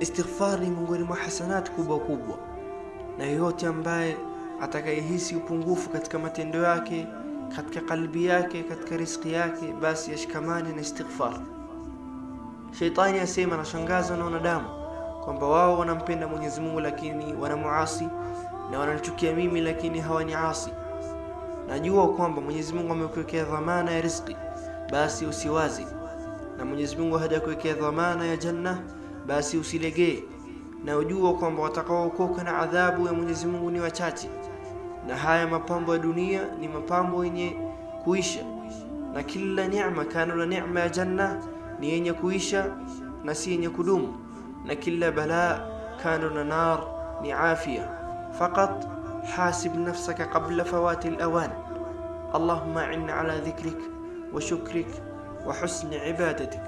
Istighfar ni miongoni mwa hasanati kubwa kubwa, na yeyote ambaye atakayehisi upungufu katika matendo yake, katika kalbi yake, katika riziki yake, basi yashikamane na istighfar. Sheitani asema, anashangazwa na wanadamu kwamba wao wanampenda Mwenyezi Mungu lakini wanamuasi, na wananichukia mimi lakini hawaniasi. Najua kwamba Mwenyezi Mungu amekuwekea dhamana ya riziki, basi usiwazi, na Mwenyezi Mungu hajakuwekea dhamana ya janna, basi usilegee, na ujua kwamba watakaookoka na adhabu ya Mwenyezi Mungu ni wachache, na haya mapambo ya dunia ni mapambo yenye kuisha, na kila neema kano na neema ya janna ni yenye kuisha na si yenye kudumu, na kila balaa kano na nar ni afia. Faqat hasib nafsaka qabla fawati alawan. Allahumma inna ala dhikrik wa shukrik wa husni ibadatik.